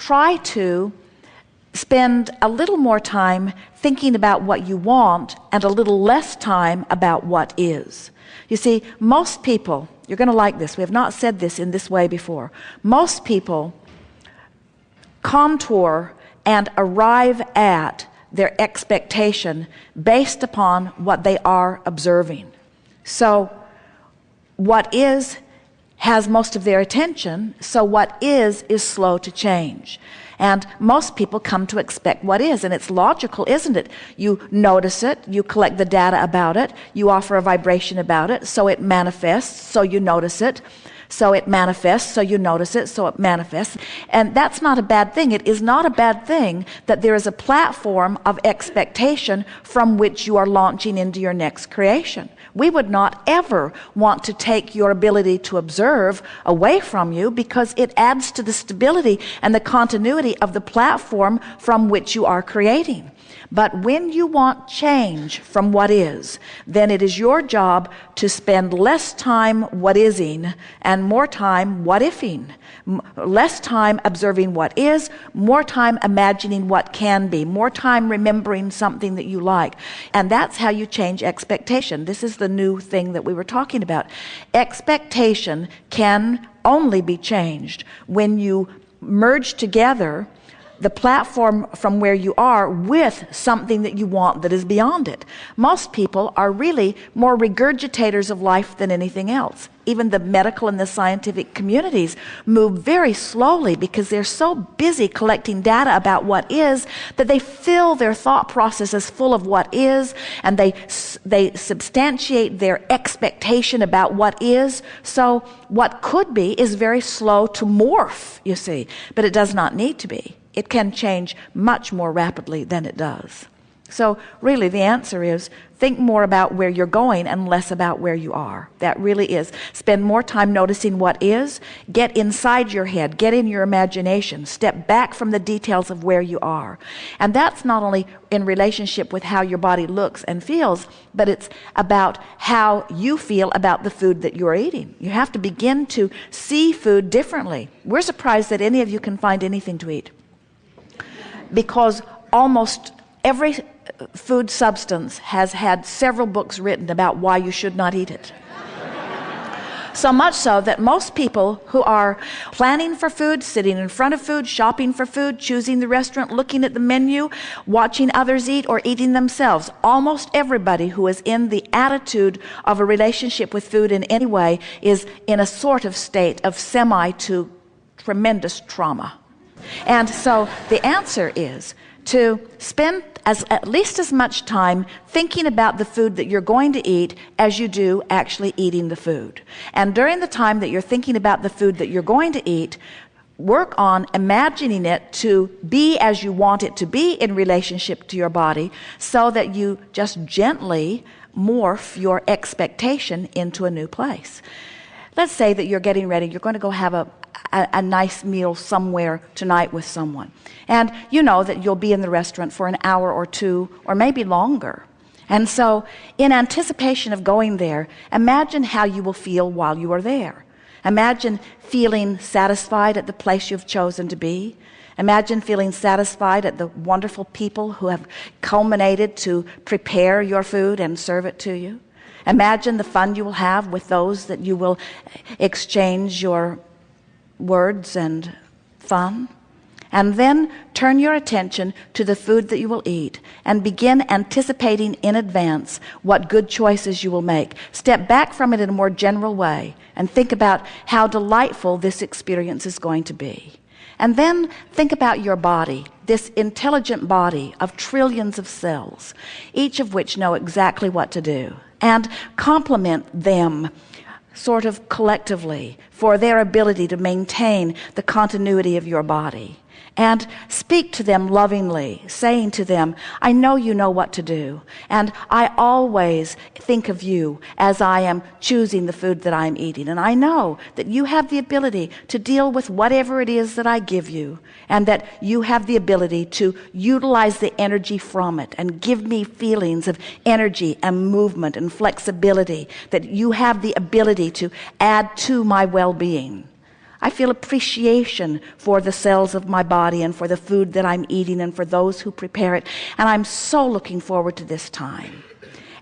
try to spend a little more time thinking about what you want and a little less time about what is. You see, most people, you're going to like this. We have not said this in this way before. Most people contour and arrive at their expectation based upon what they are observing. So, what is has most of their attention, so what is is slow to change. And most people come to expect what is, and it's logical, isn't it? You notice it, you collect the data about it, you offer a vibration about it, so it manifests, so you notice it. So it manifests, so you notice it, so it manifests. And that's not a bad thing. It is not a bad thing that there is a platform of expectation from which you are launching into your next creation. We would not ever want to take your ability to observe away from you because it adds to the stability and the continuity of the platform from which you are creating. But when you want change from what is, then it is your job to spend less time what ising and more time what ifing. Less time observing what is, more time imagining what can be, more time remembering something that you like. And that's how you change expectation. This is the new thing that we were talking about. Expectation can only be changed when you merge together the platform from where you are with something that you want that is beyond it. Most people are really more regurgitators of life than anything else. Even the medical and the scientific communities move very slowly because they're so busy collecting data about what is that they fill their thought processes full of what is and they, they substantiate their expectation about what is. So what could be is very slow to morph, you see, but it does not need to be it can change much more rapidly than it does. So, really, the answer is think more about where you're going and less about where you are. That really is. Spend more time noticing what is. Get inside your head, get in your imagination, step back from the details of where you are. And that's not only in relationship with how your body looks and feels, but it's about how you feel about the food that you're eating. You have to begin to see food differently. We're surprised that any of you can find anything to eat because almost every food substance has had several books written about why you should not eat it. So much so that most people who are planning for food, sitting in front of food, shopping for food, choosing the restaurant, looking at the menu, watching others eat, or eating themselves, almost everybody who is in the attitude of a relationship with food in any way is in a sort of state of semi to tremendous trauma. And so the answer is to spend as, at least as much time thinking about the food that you're going to eat as you do actually eating the food. And during the time that you're thinking about the food that you're going to eat, work on imagining it to be as you want it to be in relationship to your body so that you just gently morph your expectation into a new place. Let's say that you're getting ready, you're going to go have a, a, a, nice meal somewhere tonight with someone. And you know that you'll be in the restaurant for an hour or two, or maybe longer. And so, in anticipation of going there, imagine how you will feel while you are there. Imagine feeling satisfied at the place you've chosen to be. Imagine feeling satisfied at the wonderful people who have culminated to prepare your food and serve it to you. Imagine the fun you will have with those that you will exchange your words and fun. And then turn your attention to the food that you will eat and begin anticipating in advance what good choices you will make. Step back from it in a more general way and think about how delightful this experience is going to be. And then think about your body, this intelligent body of trillions of cells, each of which know exactly what to do, and complement them sort of collectively for their ability to maintain the continuity of your body and speak to them lovingly, saying to them, I know you know what to do, and I always think of you as I am choosing the food that I'm eating. And I know that you have the ability to deal with whatever it is that I give you, and that you have the ability to utilize the energy from it and give me feelings of energy and movement and flexibility, that you have the ability to add to my well being. I feel appreciation for the cells of my body and for the food that I'm eating and for those who prepare it. And I'm so looking forward to this time.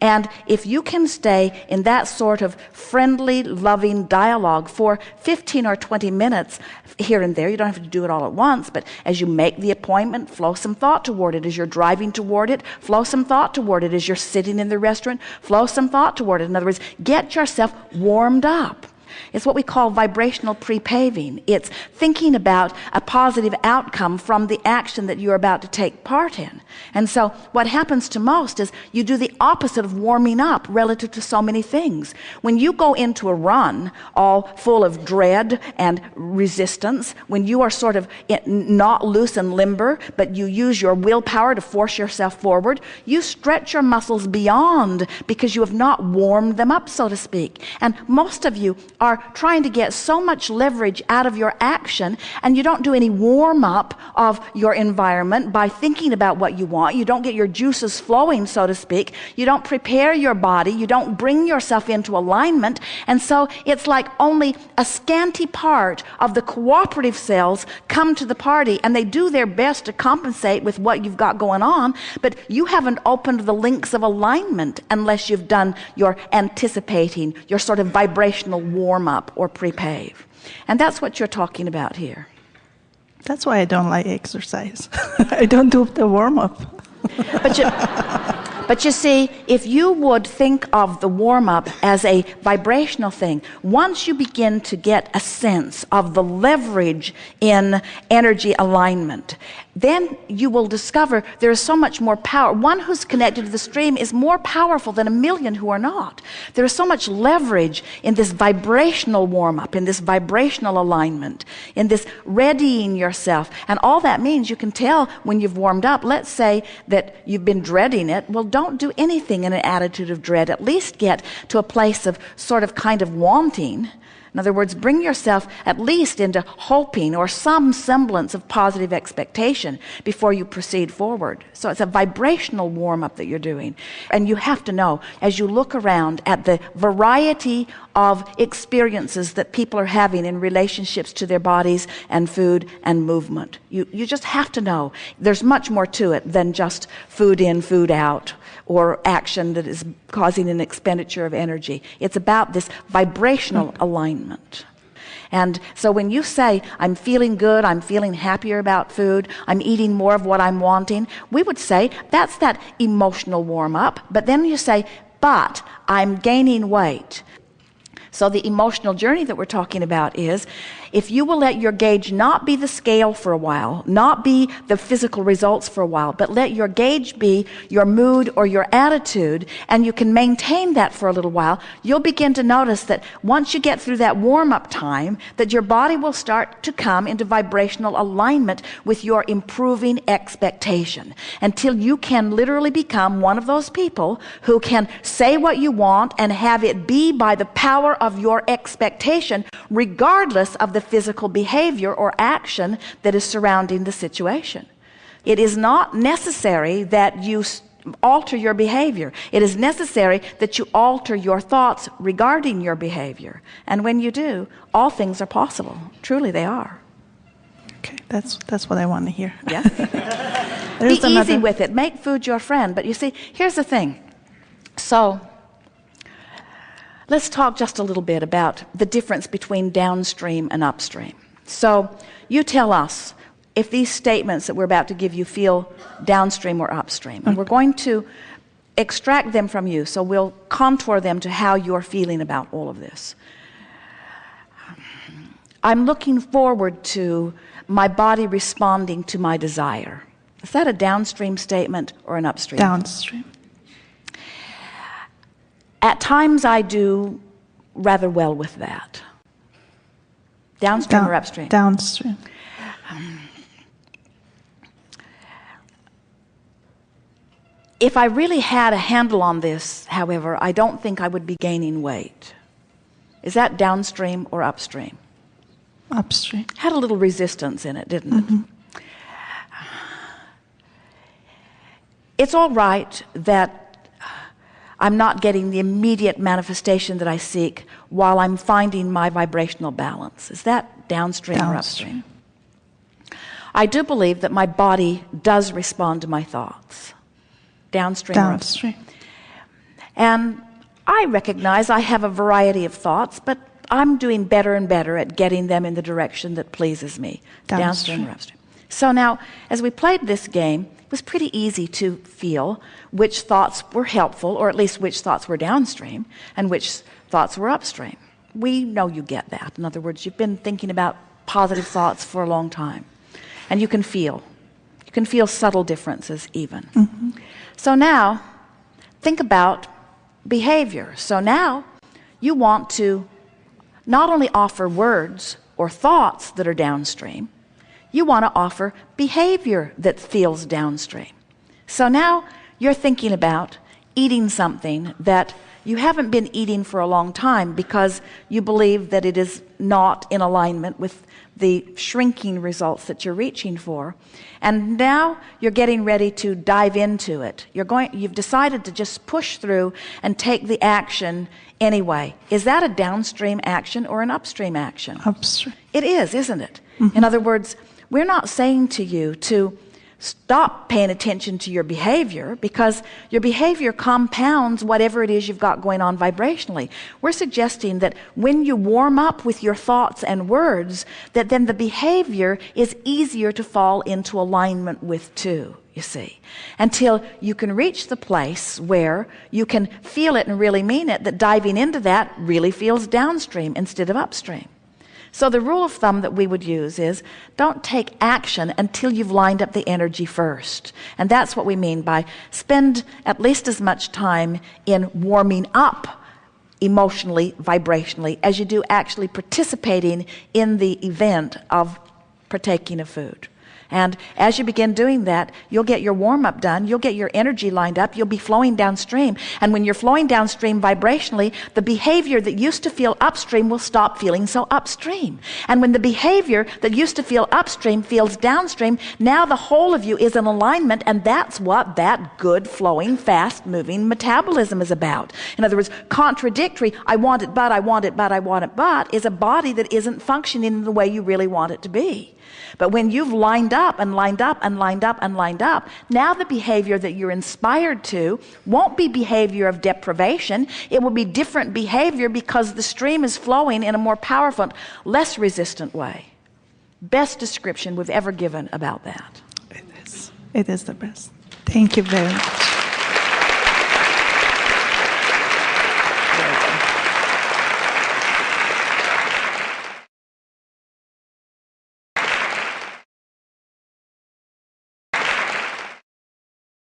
And if you can stay in that sort of friendly, loving dialogue for 15 or 20 minutes here and there, you don't have to do it all at once, but as you make the appointment, flow some thought toward it. As you're driving toward it, flow some thought toward it. As you're sitting in the restaurant, flow some thought toward it. In other words, get yourself warmed up. It's what we call vibrational pre-paving. It's thinking about a positive outcome from the action that you're about to take part in. And so what happens to most is you do the opposite of warming up relative to so many things. When you go into a run all full of dread and resistance, when you are sort of not loose and limber, but you use your willpower to force yourself forward, you stretch your muscles beyond because you have not warmed them up, so to speak. And most of you are trying to get so much leverage out of your action and you don't do any warm up of your environment by thinking about what you want. You don't get your juices flowing, so to speak. You don't prepare your body. You don't bring yourself into alignment. And so it's like only a scanty part of the cooperative cells come to the party and they do their best to compensate with what you've got going on. But you haven't opened the links of alignment unless you've done your anticipating, your sort of vibrational warm up or pre-pave. And that's what you're talking about here. That's why I don't like exercise. I don't do the warm up. but you, but you see, if you would think of the warm up as a vibrational thing, once you begin to get a sense of the leverage in energy alignment, then you will discover there is so much more power. One who's connected to the stream is more powerful than a million who are not. There is so much leverage in this vibrational warm up, in this vibrational alignment, in this readying yourself. And all that means you can tell when you've warmed up. Let's say that you've been dreading it. Well, don't do anything in an attitude of dread. At least get to a place of sort of kind of wanting in other words, bring yourself at least into hoping or some semblance of positive expectation before you proceed forward. So it's a vibrational warm up that you're doing. And you have to know as you look around at the variety of experiences that people are having in relationships to their bodies and food and movement. You, you just have to know there's much more to it than just food in, food out or action that is causing an expenditure of energy. It's about this vibrational alignment. And so when you say, I'm feeling good, I'm feeling happier about food, I'm eating more of what I'm wanting, we would say that's that emotional warm up. But then you say, but I'm gaining weight. So the emotional journey that we're talking about is if you will let your gauge not be the scale for a while, not be the physical results for a while, but let your gauge be your mood or your attitude, and you can maintain that for a little while, you'll begin to notice that once you get through that warm up time, that your body will start to come into vibrational alignment with your improving expectation. Until you can literally become one of those people who can say what you want and have it be by the power of your expectation, regardless of the physical behavior or action that is surrounding the situation. It is not necessary that you alter your behavior. It is necessary that you alter your thoughts regarding your behavior. And when you do, all things are possible. Truly they are. Okay, that's that's what I want to hear. Yeah. Be another... easy with it. Make food your friend. But you see, here's the thing. So Let's talk just a little bit about the difference between downstream and upstream. So you tell us if these statements that we're about to give you feel downstream or upstream. And we're going to extract them from you. So we'll contour them to how you're feeling about all of this. I'm looking forward to my body responding to my desire. Is that a downstream statement or an upstream? Downstream. At times I do rather well with that. Downstream Down, or upstream? Downstream. Um, if I really had a handle on this, however, I don't think I would be gaining weight. Is that downstream or upstream? Upstream. Had a little resistance in it, didn't it? Mm -hmm. It's all right that I'm not getting the immediate manifestation that I seek while I'm finding my vibrational balance. Is that downstream, downstream. or upstream? I do believe that my body does respond to my thoughts. Downstream, downstream. And I recognize I have a variety of thoughts, but I'm doing better and better at getting them in the direction that pleases me. Downstream, downstream or upstream. So now, as we played this game, it was pretty easy to feel which thoughts were helpful, or at least which thoughts were downstream, and which thoughts were upstream. We know you get that. In other words, you've been thinking about positive thoughts for a long time. And you can feel. You can feel subtle differences even. Mm-hmm. So now, think about behavior. So now, you want to not only offer words or thoughts that are downstream, you want to offer behavior that feels downstream. So now you're thinking about eating something that you haven't been eating for a long time because you believe that it is not in alignment with the shrinking results that you're reaching for. And now you're getting ready to dive into it. You're going, you've decided to just push through and take the action anyway. Is that a downstream action or an upstream action? Upstream. It is, isn't it? Mm-hmm. In other words, we're not saying to you to stop paying attention to your behavior because your behavior compounds whatever it is you've got going on vibrationally. We're suggesting that when you warm up with your thoughts and words, that then the behavior is easier to fall into alignment with too. You see, until you can reach the place where you can feel it and really mean it, that diving into that really feels downstream instead of upstream. So the rule of thumb that we would use is don't take action until you've lined up the energy first. And that's what we mean by spend at least as much time in warming up emotionally, vibrationally, as you do actually participating in the event of partaking of food. And as you begin doing that, you'll get your warm up done, you'll get your energy lined up, you'll be flowing downstream. And when you're flowing downstream vibrationally, the behavior that used to feel upstream will stop feeling so upstream. And when the behavior that used to feel upstream feels downstream, now the whole of you is in alignment, and that's what that good flowing, fast moving metabolism is about. In other words, contradictory, I want it, but I want it, but I want it, but is a body that isn't functioning in the way you really want it to be. But when you've lined up and lined up and lined up and lined up, now the behavior that you're inspired to won't be behavior of deprivation. It will be different behavior because the stream is flowing in a more powerful, less resistant way. Best description we've ever given about that. It is. It is the best. Thank you very much.